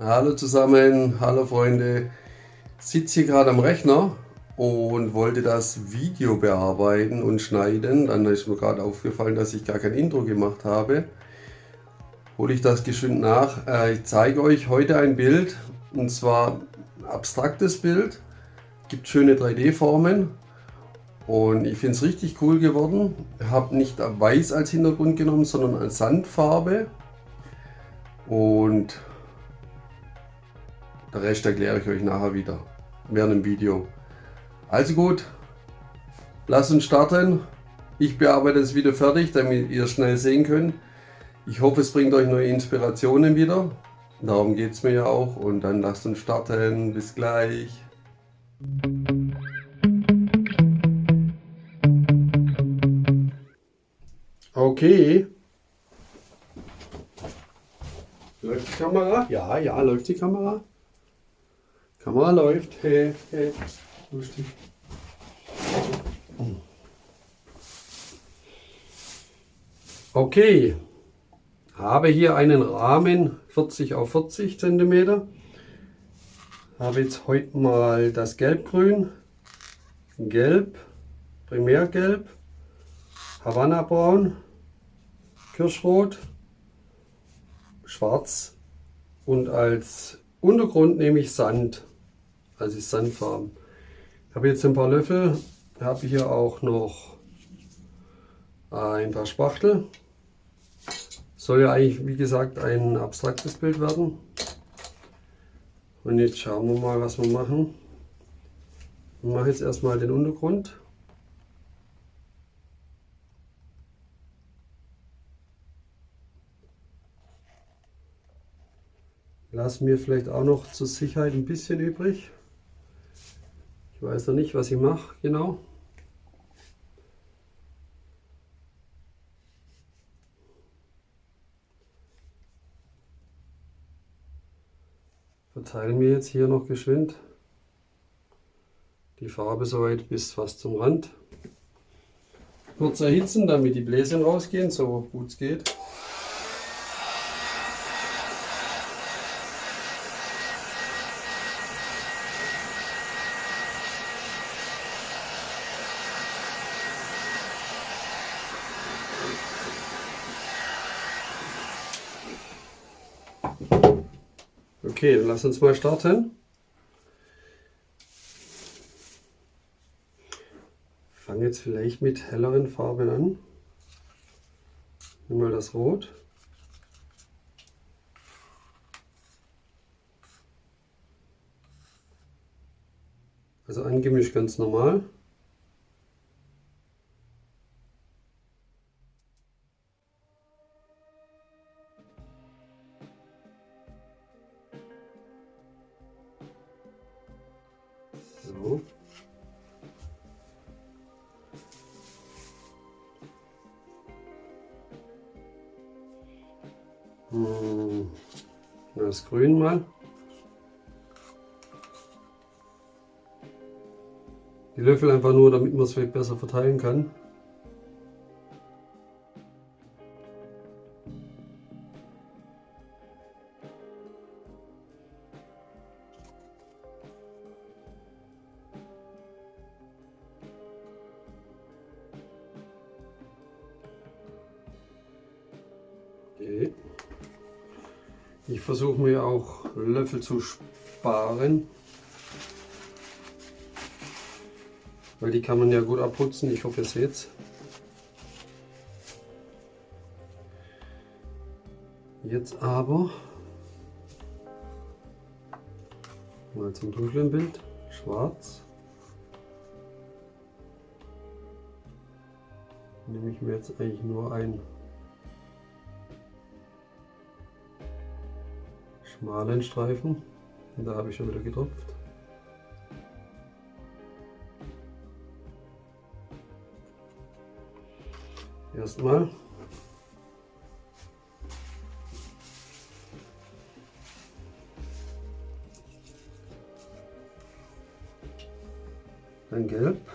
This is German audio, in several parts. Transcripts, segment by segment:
Hallo zusammen, hallo Freunde. Sitze hier gerade am Rechner und wollte das Video bearbeiten und schneiden. Dann ist mir gerade aufgefallen, dass ich gar kein Intro gemacht habe. Hole ich das geschwind nach. Äh, ich zeige euch heute ein Bild und zwar ein abstraktes Bild. Gibt schöne 3D-Formen und ich finde es richtig cool geworden. Ich habe nicht weiß als Hintergrund genommen, sondern als Sandfarbe. Und der Rest erkläre ich euch nachher wieder während dem Video. Also gut, lasst uns starten. Ich bearbeite das Video fertig, damit ihr schnell sehen könnt. Ich hoffe, es bringt euch neue Inspirationen wieder. Darum geht es mir ja auch. Und dann lasst uns starten. Bis gleich. Okay. Läuft die Kamera? Ja, ja, läuft die Kamera. Kamera läuft. Hey, hey. Lustig. Okay. Habe hier einen Rahmen 40 auf 40 cm. Habe jetzt heute mal das Gelbgrün, Gelb, Primärgelb, Havanna Braun, Kirschrot, Schwarz und als Untergrund nehme ich Sand, also Sandfarben. Ich habe jetzt ein paar Löffel, habe hier auch noch ein paar Spachtel. Soll ja eigentlich, wie gesagt, ein abstraktes Bild werden. Und jetzt schauen wir mal, was wir machen. Ich mache jetzt erstmal den Untergrund. Lasse mir vielleicht auch noch zur Sicherheit ein bisschen übrig. Ich weiß noch nicht, was ich mache genau. Verteile mir jetzt hier noch geschwind die Farbe soweit bis fast zum Rand. Kurz erhitzen, damit die Bläschen rausgehen, so gut es geht. Okay, lass uns mal starten. Fange jetzt vielleicht mit helleren Farben an. Nimm mal das Rot. Also angemischt ganz normal. Grün mal. Die Löffel einfach nur, damit man es besser verteilen kann. Ich versuche mir auch Löffel zu sparen. Weil die kann man ja gut abputzen. Ich hoffe, ihr seht es. Jetzt aber mal zum dunklen Bild. Schwarz. Nehme ich mir jetzt eigentlich nur ein schmalen Streifen. Und da habe ich schon wieder getropft. Erstmal. Dann gelb.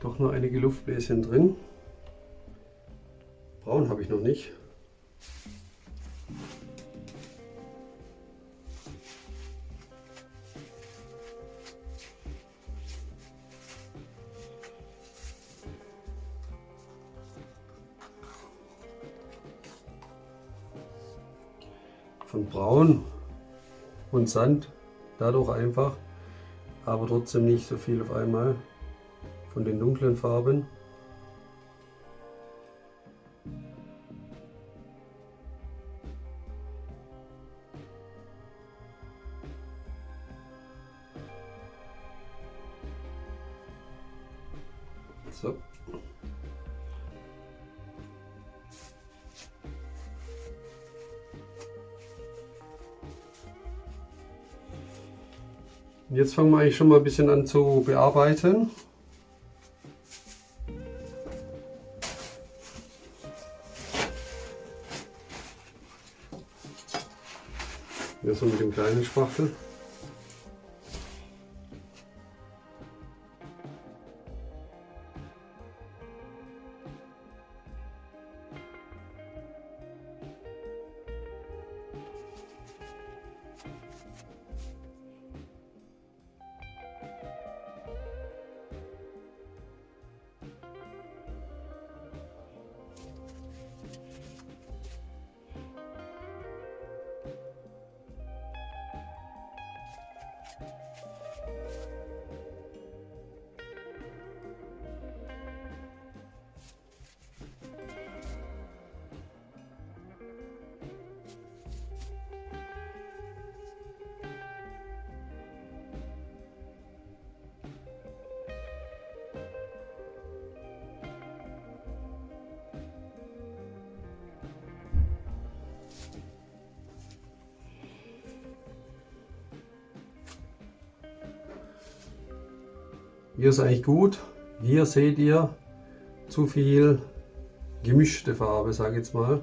Doch noch einige Luftbläschen drin. Braun habe ich noch nicht. Von Braun und Sand dadurch einfach aber trotzdem nicht so viel auf einmal von den dunklen Farben. So. Jetzt fangen wir eigentlich schon mal ein bisschen an zu bearbeiten. Kleinen Spachtel. Hier ist eigentlich gut. Hier seht ihr zu viel gemischte Farbe, sage ich jetzt mal.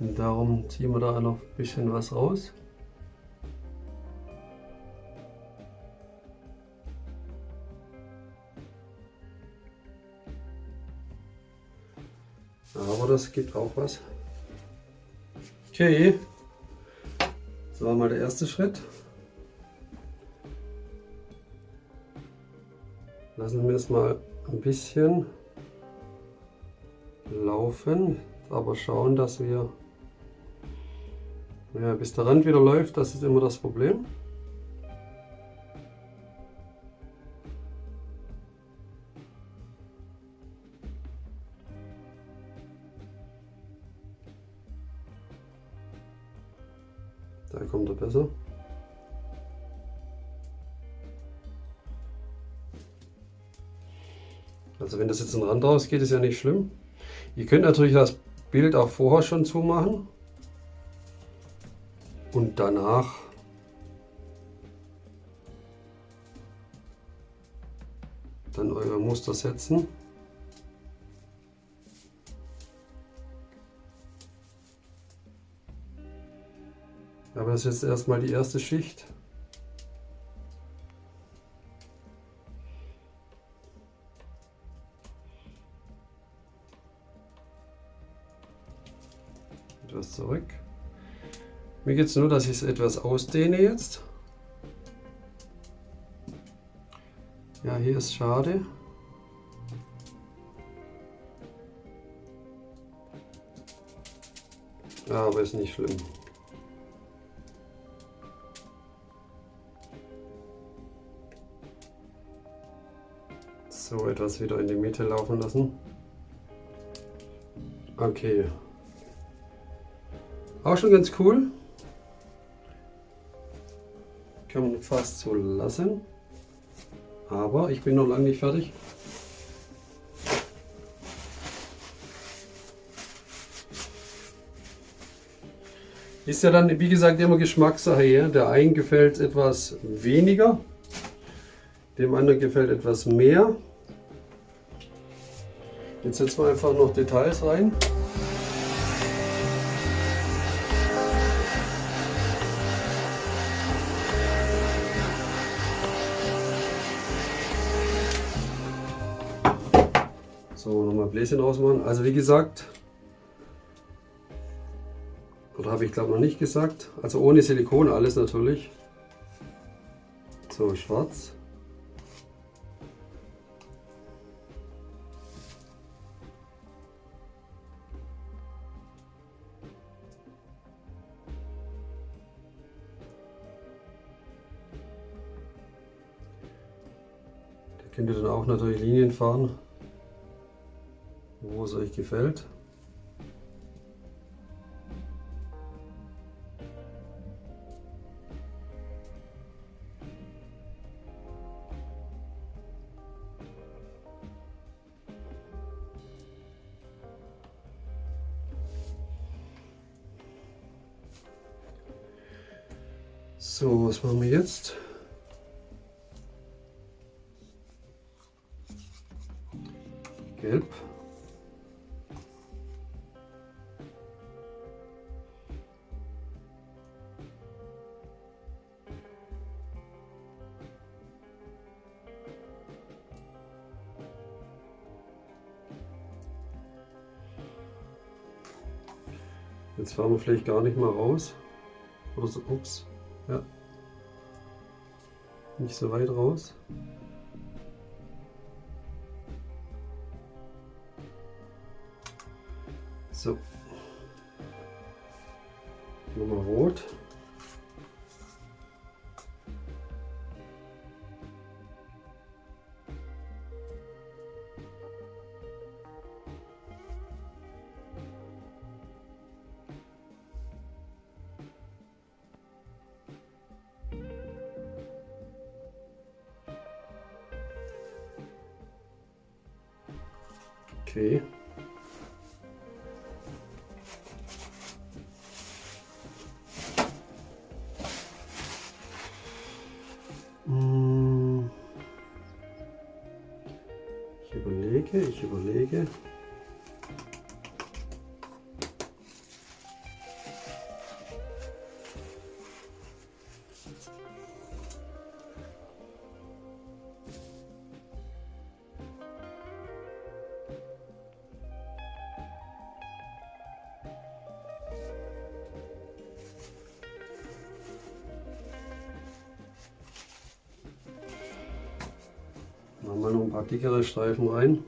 Und darum ziehen wir da noch ein bisschen was raus. Aber das gibt auch was. Okay, das war mal der erste Schritt. Lassen wir es mal ein bisschen laufen, aber schauen, dass wir, ja, bis der Rand wieder läuft, das ist immer das Problem. Da kommt er besser. Also wenn das jetzt ein Rand rausgeht, ist ja nicht schlimm. Ihr könnt natürlich das Bild auch vorher schon zumachen und danach dann euer Muster setzen. Aber das ist jetzt erstmal die erste Schicht. Mir geht es nur, dass ich es etwas ausdehne jetzt. Ja, hier ist schade. Ja, aber ist nicht schlimm. So etwas wieder in die Mitte laufen lassen. Okay. Auch schon ganz cool kann man fast so lassen. Aber ich bin noch lange nicht fertig. Ist ja dann, wie gesagt, immer Geschmackssache hier. Der einen gefällt etwas weniger, dem anderen gefällt etwas mehr. Jetzt setzen wir einfach noch Details rein. Bläschen ausmachen. Also wie gesagt, oder habe ich glaube noch nicht gesagt, also ohne Silikon alles natürlich. So, schwarz. Da könnt ihr dann auch natürlich Linien fahren wo es euch gefällt. So, was machen wir jetzt? Gelb. Jetzt fahren wir vielleicht gar nicht mal raus. Oder so, ups, ja. Nicht so weit raus. So. Nochmal rot. Okay. Dickere Streifen rein.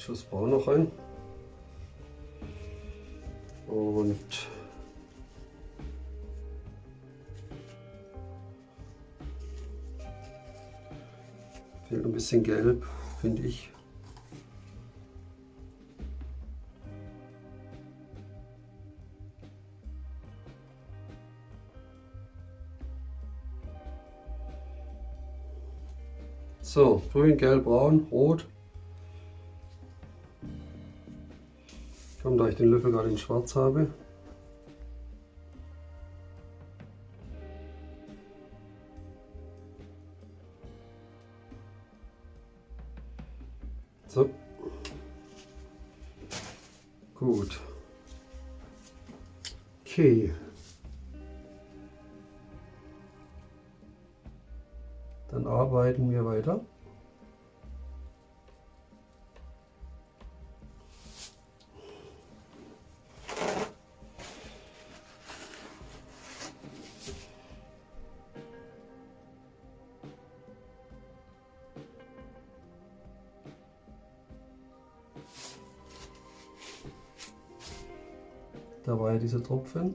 Schuss Braun noch rein. Und fehlt ein bisschen gelb, finde ich. So, grün, gelb, braun, rot. Ich den Löffel gerade in schwarz habe. So. Gut. Okay. Dann arbeiten wir weiter. Dieser Tropfen.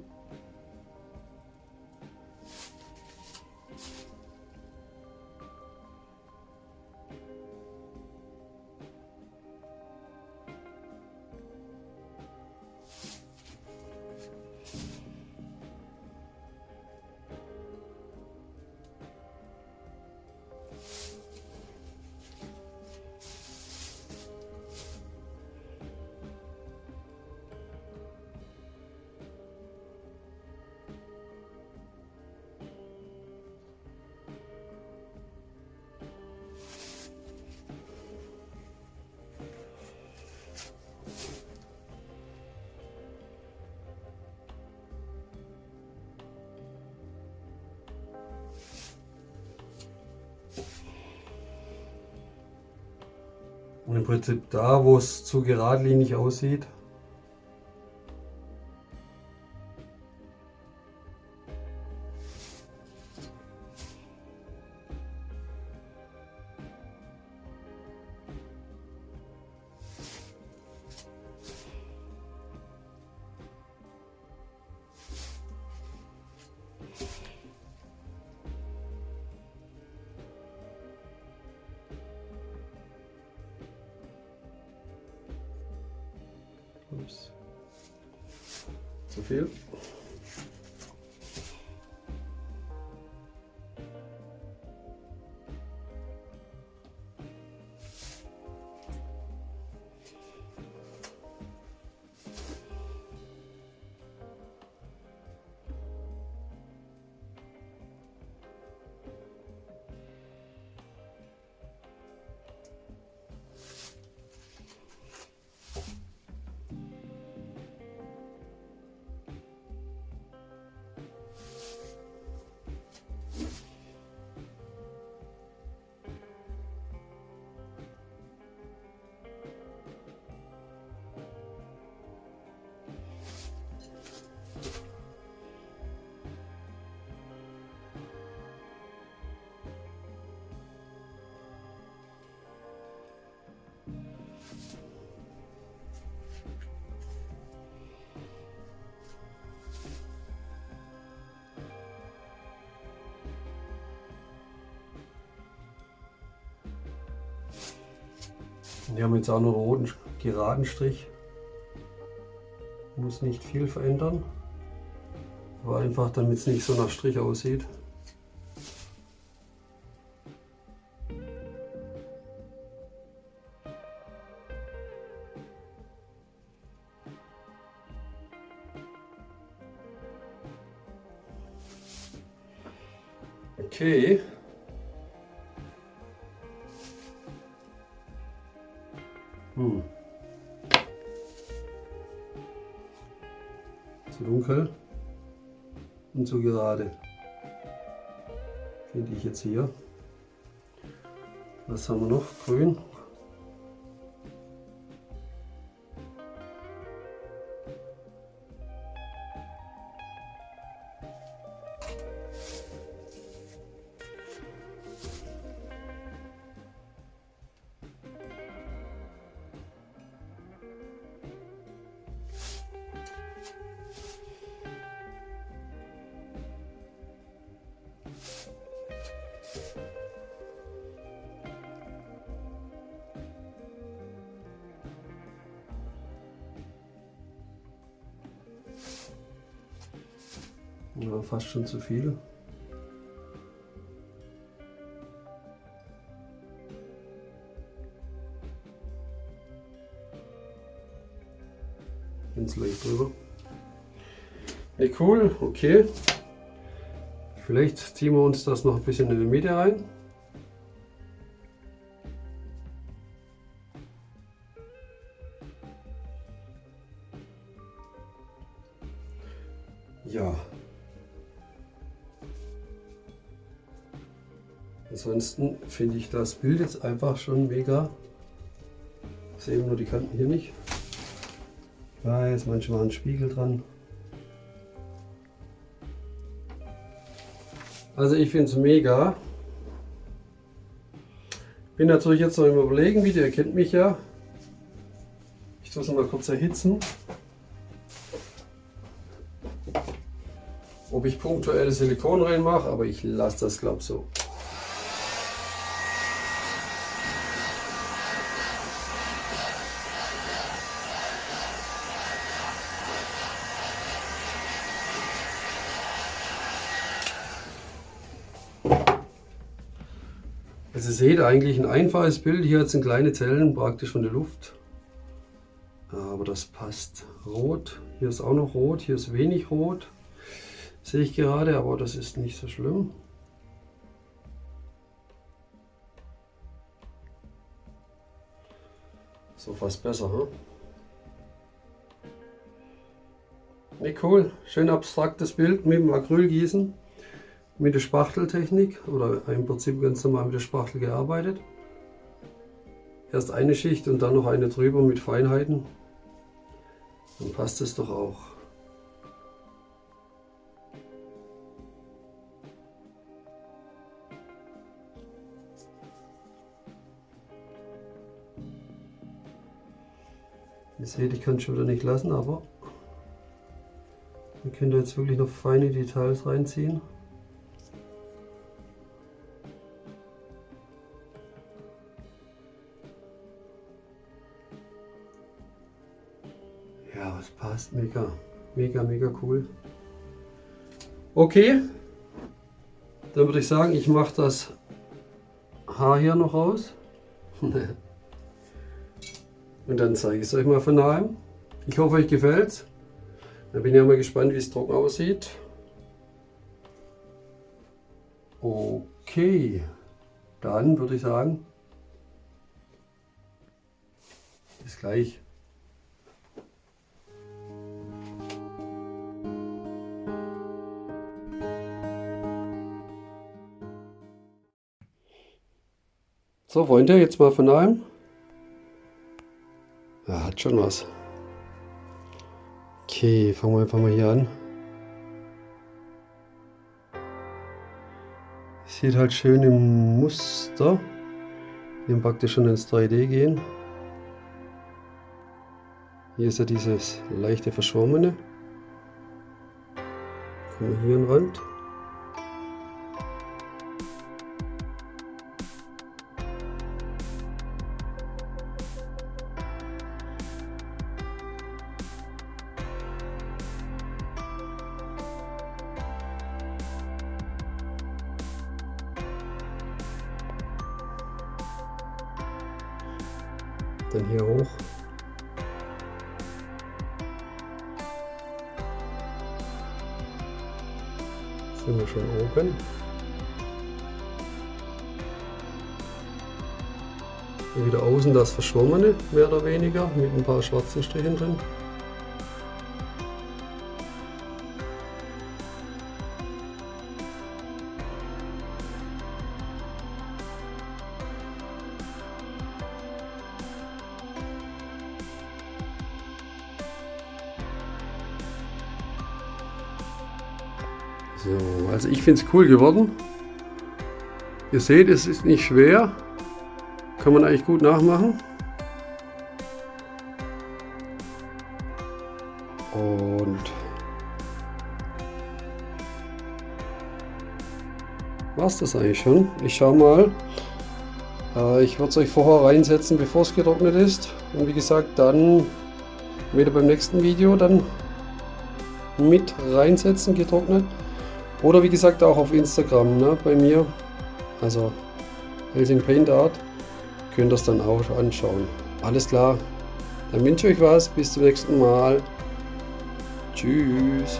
Und im Prinzip da, wo es zu geradlinig aussieht, Wir haben jetzt auch noch einen roten geraden Strich. Muss nicht viel verändern. Aber einfach damit es nicht so nach Strich aussieht. Zu dunkel und zu gerade. Finde ich jetzt hier. Was haben wir noch? Grün. Ja, fast schon zu viel. Ganz leicht drüber. Ja, cool, okay. Vielleicht ziehen wir uns das noch ein bisschen in die Mitte ein. Ansonsten finde ich das Bild jetzt einfach schon mega. Ich sehe nur die Kanten hier nicht. Ich weiß, manchmal ein Spiegel dran. Also ich finde es mega. Bin natürlich jetzt noch im Überlegen, wie ihr kennt mich ja. Ich tue es mal kurz erhitzen. Ob ich punktuell Silikon reinmache, aber ich lasse das glaube so. Seht eigentlich ein einfaches Bild. Hier sind kleine Zellen praktisch von der Luft. Aber das passt. Rot, hier ist auch noch rot, hier ist wenig rot. Sehe ich gerade, aber das ist nicht so schlimm. So fast besser, hm? Ne, cool. Schön abstraktes Bild mit dem Acrylgießen mit der Spachteltechnik oder im Prinzip ganz normal mit der Spachtel gearbeitet. Erst eine Schicht und dann noch eine drüber mit Feinheiten. Dann passt es doch auch. Ihr seht, ich kann es schon wieder nicht lassen, aber ihr könnt jetzt wirklich noch feine Details reinziehen. Ja, es passt mega, mega, mega cool. Okay, dann würde ich sagen, ich mache das Haar hier noch raus. Und dann zeige ich es euch mal von nahem. Ich hoffe, euch gefällt es. Dann bin ich ja mal gespannt, wie es trocken aussieht. Okay, dann würde ich sagen, bis gleich. So Freunde, jetzt mal von einem. Ja, hat schon was. Okay, fangen wir einfach mal hier an. Sieht halt schön im Muster. Hier praktisch schon ins 3D gehen. Hier ist ja dieses leichte Verschwommene. Kommen wir hier an Rand. Dann hier hoch. Sind wir schon oben. Wieder außen das Verschwommene, mehr oder weniger, mit ein paar schwarzen Strichen drin. Finde es cool geworden. Ihr seht, es ist nicht schwer. Kann man eigentlich gut nachmachen. Und war es das eigentlich schon. Ich schaue mal. Äh, ich würde es euch vorher reinsetzen, bevor es getrocknet ist. Und wie gesagt, dann wieder beim nächsten Video dann mit reinsetzen, getrocknet. Oder wie gesagt auch auf Instagram ne, bei mir, also Helsing Paint Art, könnt ihr das dann auch anschauen. Alles klar, dann wünsche ich euch was, bis zum nächsten Mal. Tschüss.